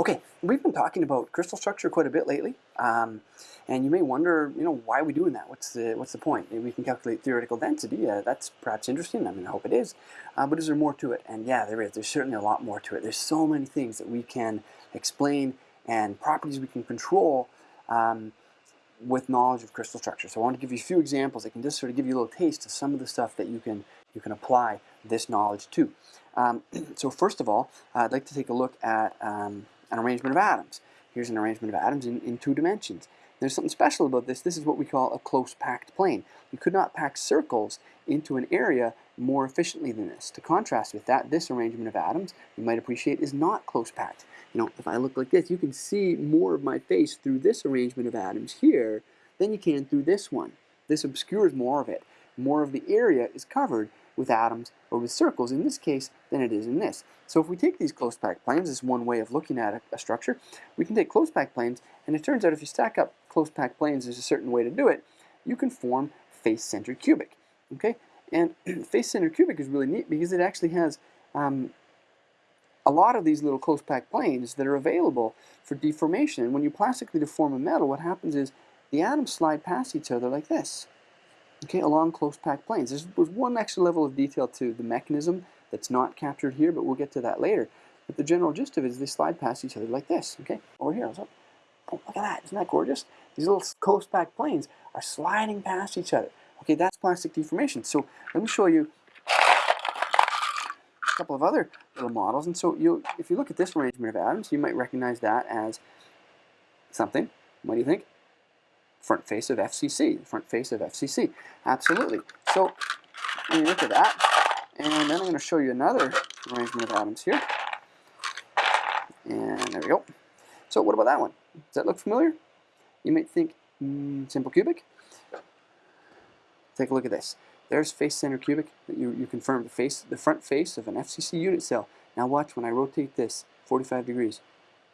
Okay, we've been talking about crystal structure quite a bit lately, um, and you may wonder, you know, why are we doing that? What's the what's the point? Maybe we can calculate theoretical density. Uh, that's perhaps interesting. I mean, I hope it is. Uh, but is there more to it? And yeah, there is. There's certainly a lot more to it. There's so many things that we can explain and properties we can control um, with knowledge of crystal structure. So I want to give you a few examples that can just sort of give you a little taste of some of the stuff that you can you can apply this knowledge to. Um, so first of all, I'd like to take a look at um, an arrangement of atoms. Here's an arrangement of atoms in, in two dimensions. There's something special about this. This is what we call a close packed plane. You could not pack circles into an area more efficiently than this. To contrast with that, this arrangement of atoms, you might appreciate, is not close packed. You know, if I look like this, you can see more of my face through this arrangement of atoms here than you can through this one. This obscures more of it. More of the area is covered with atoms or with circles in this case than it is in this. So if we take these close packed planes, is one way of looking at a, a structure, we can take close packed planes and it turns out if you stack up close packed planes, there's a certain way to do it, you can form face-centered cubic. Okay, and face-centered cubic is really neat because it actually has um, a lot of these little close packed planes that are available for deformation. And when you plastically deform a metal, what happens is the atoms slide past each other like this okay, along close packed planes. There's, one extra level of detail to the mechanism that's not captured here, but we'll get to that later. But the general gist of it is they slide past each other like this, okay? Over here, oh, look at that, isn't that gorgeous? These little close packed planes are sliding past each other. Okay, that's plastic deformation. So let me show you a couple of other little models. And so you if you look at this arrangement of atoms, you might recognize that as something. What do you think? Front face of FCC, front face of FCC. Absolutely. So let me look at that. And then I'm going to show you another arrangement of atoms here. And there we go. So what about that one? Does that look familiar? You might think mm, simple cubic. Take a look at this. There's face center cubic. You, you confirm the face, the front face of an FCC unit cell. Now watch when I rotate this 45 degrees.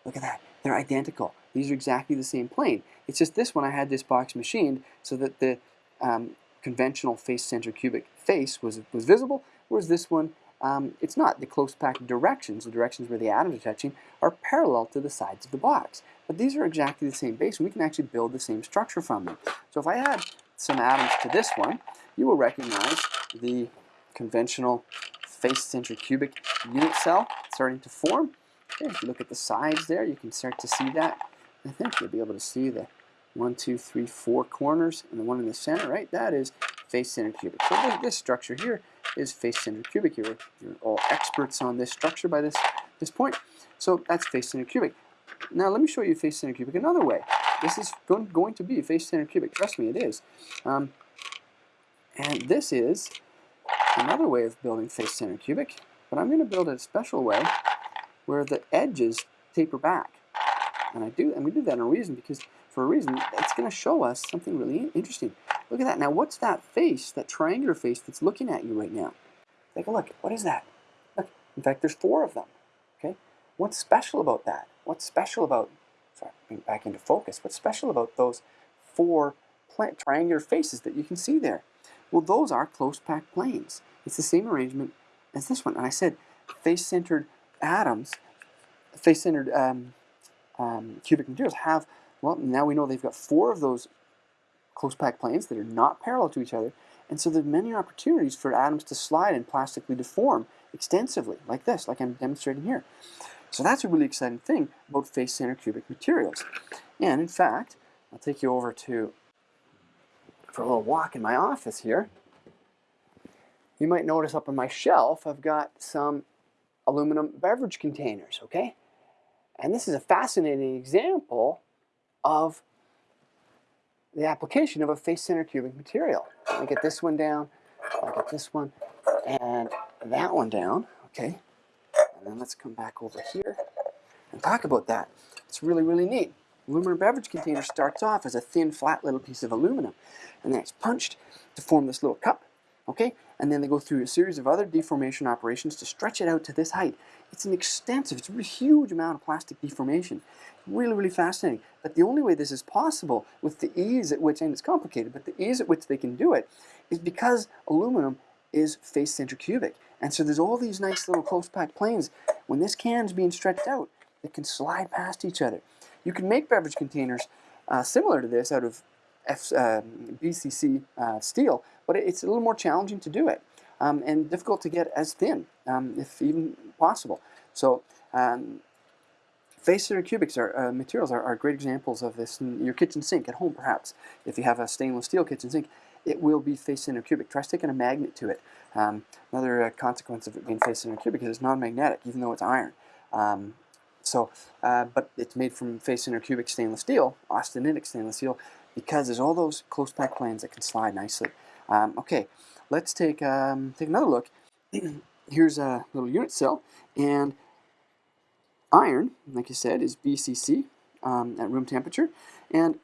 Look at that. They're identical. These are exactly the same plane. It's just this one I had this box machined so that the um, conventional face center cubic face was, was visible, whereas this one, um, it's not. The close packed directions, the directions where the atoms are touching, are parallel to the sides of the box. But these are exactly the same base, and we can actually build the same structure from them. So if I add some atoms to this one, you will recognize the conventional face center cubic unit cell starting to form. Okay, if you look at the sides there, you can start to see that I think you'll be able to see the one, two, three, four corners and the one in the center, right? That is face-centered cubic. So this, structure here is face-centered cubic. You're, you're all experts on this structure by this, this point. So that's face-centered cubic. Now let me show you face-centered cubic another way. This is going, to be face-centered cubic. Trust me, it is. Um, and this is another way of building face-centered cubic, but I'm going to build it a special way where the edges taper back. And I do, and we do that in a reason because for a reason, it's going to show us something really interesting. Look at that. Now, what's that face, that triangular face that's looking at you right now? Take a look. What is that? Look, in fact, there's four of them. Okay, what's special about that? What's special about? Sorry, back into focus. What's special about those four triangular faces that you can see there? Well, those are close packed planes. It's the same arrangement as this one. And I said face-centered atoms, face-centered um, um, cubic materials have, well, now we know they've got four of those close packed planes that are not parallel to each other, and so there's many opportunities for atoms to slide and plastically deform extensively, like this, like I'm demonstrating here. So that's a really exciting thing about face-centered cubic materials. And in fact, I'll take you over to, for a little walk in my office here. You might notice up on my shelf, I've got some aluminum beverage containers, okay? And this is a fascinating example of the application of a face-centered cubic material. Me get this one down, I'll get this one, and that one down, okay? And then let's come back over here and talk about that. It's really, really neat. Aluminum beverage container starts off as a thin, flat little piece of aluminum, and then it's punched to form this little cup, okay? And then they go through a series of other deformation operations to stretch it out to this height. It's an extensive, it's a huge amount of plastic deformation. Really, really fascinating. But the only way this is possible with the ease at which, and it's complicated, but the ease at which they can do it is because aluminum is face-centered cubic. And so there's all these nice little close packed planes. When this can's being stretched out, that can slide past each other. You can make beverage containers uh, similar to this out of F, uh, BCC uh, steel, but it's a little more challenging to do it um, and difficult to get as thin, um, if even possible. So um, face center cubics are, uh, materials are, are, great examples of this in your kitchen sink at home perhaps. If you have a stainless steel kitchen sink, it will be face center cubic. Try sticking a magnet to it. Um, another uh, consequence of it being face center cubic is it's non-magnetic even though it's iron. Um, so, uh, but it's made from face center cubic stainless steel, austenitic stainless steel, because there's all those close pack planes that can slide nicely. Um, okay, let's take um, take another look. Here's a little unit cell, and iron, like I said, is BCC um, at room temperature. And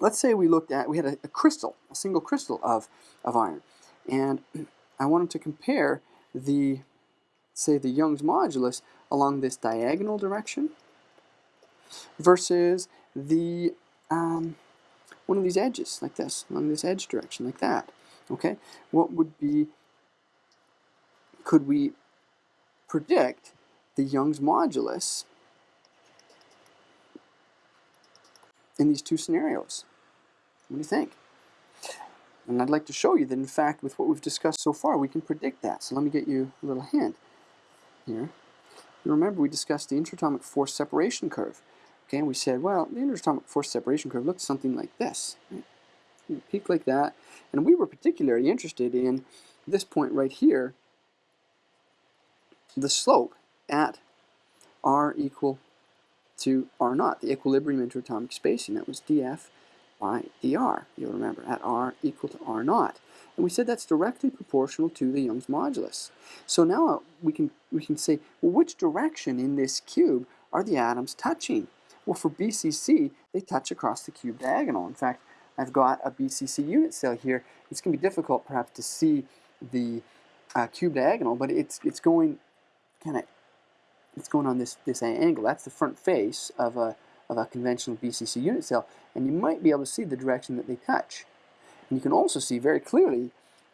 let's say we looked at, we had a, a, crystal, a single crystal of, of iron. And I wanted to compare the, say, the Young's modulus along this diagonal direction versus the um, one of these edges, like this, along this edge direction, like that. Okay, what would be, could we predict the Young's modulus in these two scenarios. What do you think? And I'd like to show you that in fact with what we've discussed so far we can predict that. So let me get you a little hint here. You remember we discussed the interatomic force separation curve. Okay, and we said, well, the interatomic force separation curve looks something like this. Right? Peak like that. And we were particularly interested in this point right here, the slope at r equal to r naught, the equilibrium interatomic spacing. That was df by dr, you'll remember, at r equal to r naught. And we said that's directly proportional to the Young's modulus. So now we can, we can say, well, which direction in this cube are the atoms touching? Well, for BCC, they touch across the cube diagonal. In fact, I've got a BCC unit cell here. It's going to be difficult, perhaps, to see the uh, cube diagonal, but it's, it's going kind of it's going on this, this angle. That's the front face of a, of a conventional BCC unit cell, and you might be able to see the direction that they touch. And you can also see very clearly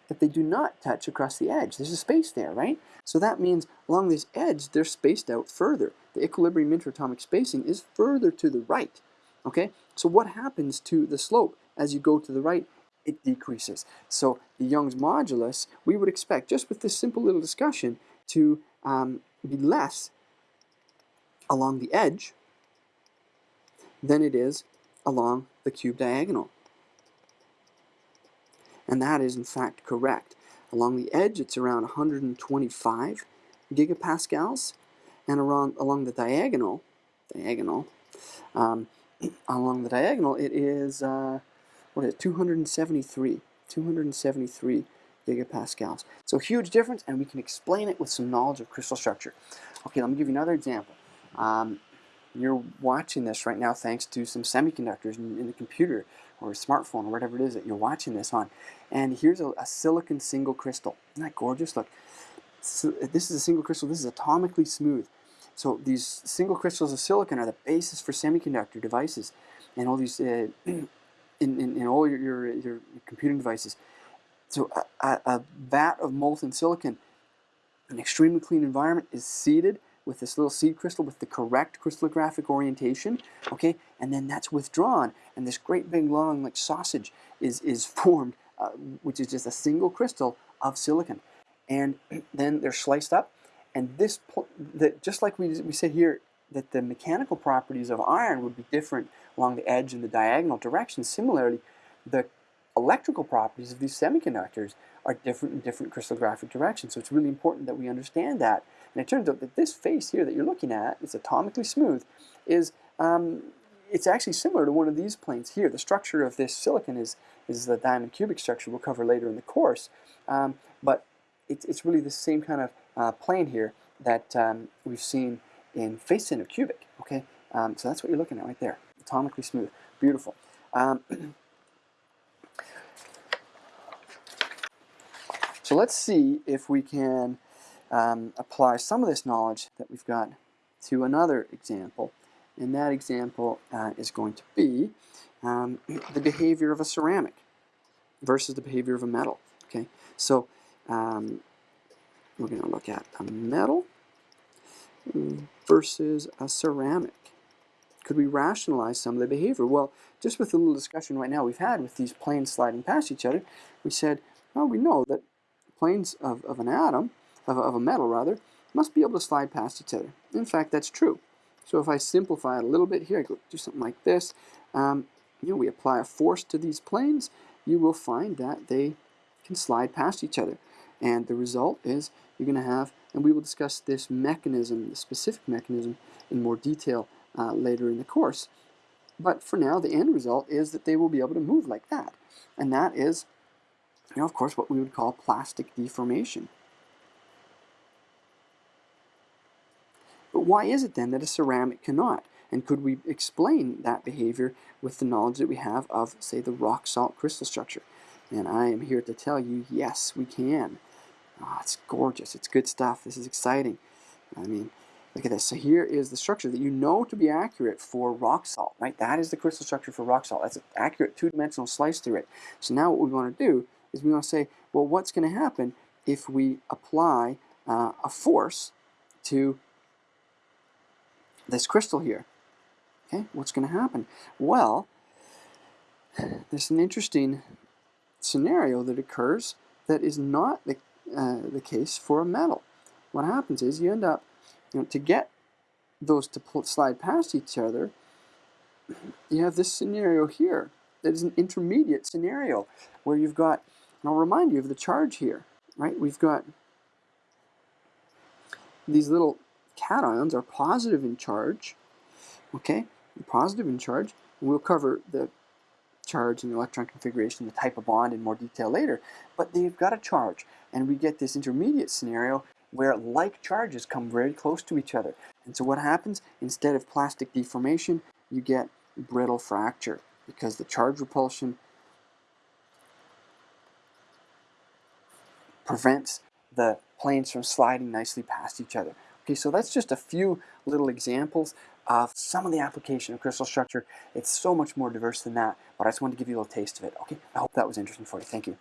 that they do not touch across the edge. There's a space there, right? So that means along this edge, they're spaced out further. The equilibrium interatomic spacing is further to the right, okay? So what happens to the slope as you go to the right? It decreases. So the Young's modulus, we would expect, just with this simple little discussion, to um, be less along the edge than it is along the cube diagonal. And that is in fact correct. Along the edge it's around 125 gigapascals and around, along the diagonal, diagonal, um, along the diagonal it is, uh, what is it, 273, 273 gigapascals. So huge difference and we can explain it with some knowledge of crystal structure. Okay, let me give you another example. Um, you're watching this right now thanks to some semiconductors in, in, the computer or a smartphone or whatever it is that you're watching this on. And here's a, a silicon single crystal. Isn't that gorgeous? Look, so this is a single crystal. This is atomically smooth. So these single crystals of silicon are the basis for semiconductor devices and all these uh, in, in, in, all your, your, your, computing devices. So a, a, a vat of molten silicon, an extremely clean environment, is seeded with this little seed crystal with the correct crystallographic orientation, okay, and then that's withdrawn, and this great big long like sausage is, is formed, uh, which is just a single crystal of silicon. And then they're sliced up, and this, the, just like we, we said here, that the mechanical properties of iron would be different along the edge and the diagonal direction. Similarly, the electrical properties of these semiconductors are different in different crystallographic directions. So it's really important that we understand that and it turns out that this face here that you're looking at, it's atomically smooth, is um, it's actually similar to one of these planes here. The structure of this silicon is, is the diamond cubic structure we'll cover later in the course. Um, but it's, it's really the same kind of uh, plane here that um, we've seen in face center cubic. Okay, um, so that's what you're looking at right there. Atomically smooth, beautiful. Um, so let's see if we can um, apply some of this knowledge that we've got to another example. And that example uh, is going to be um, the behavior of a ceramic versus the behavior of a metal. Okay, so um, we're going to look at a metal versus a ceramic? Could we rationalize some of the behavior? Well, just with the little discussion right now we've had with these planes sliding past each other, we said, well, we know that planes of, of an atom, of, of a metal rather, must be able to slide past each other. In fact, that's true. So if I simplify it a little bit here, I go do something like this, um, you know, we apply a force to these planes, you will find that they can slide past each other. And the result is you're going to have, and we will discuss this mechanism, the specific mechanism, in more detail uh, later in the course. But for now, the end result is that they will be able to move like that. And that is, you know, of course, what we would call plastic deformation. Why is it then that a ceramic cannot? And could we explain that behavior with the knowledge that we have of, say, the rock salt crystal structure? And I am here to tell you, yes, we can. Oh, it's gorgeous. It's good stuff. This is exciting. I mean, look at this. So here is the structure that you know to be accurate for rock salt, right? That is the crystal structure for rock salt. That's an accurate two-dimensional slice through it. So now what we want to do is we want to say, well, what's going to happen if we apply uh, a force to this crystal here? Okay, what's going to happen? Well, there's an interesting scenario that occurs that is not the, uh, the case for a metal. What happens is you end up, you know, to get those to slide past each other, you have this scenario here that is an intermediate scenario where you've got, and I'll remind you of the charge here, right? We've got these little cations are positive in charge, okay? Positive in charge. We'll cover the charge and the electron configuration, the type of bond in more detail later, but they've got a charge. And we get this intermediate scenario where like charges come very close to each other. And so what happens? Instead of plastic deformation, you get brittle fracture because the charge repulsion prevents the planes from sliding nicely past each other. Okay, so that's just a few little examples of some of the application of crystal structure. It's so much more diverse than that, but I just wanted to give you a little taste of it. Okay, I hope that was interesting for you. Thank you.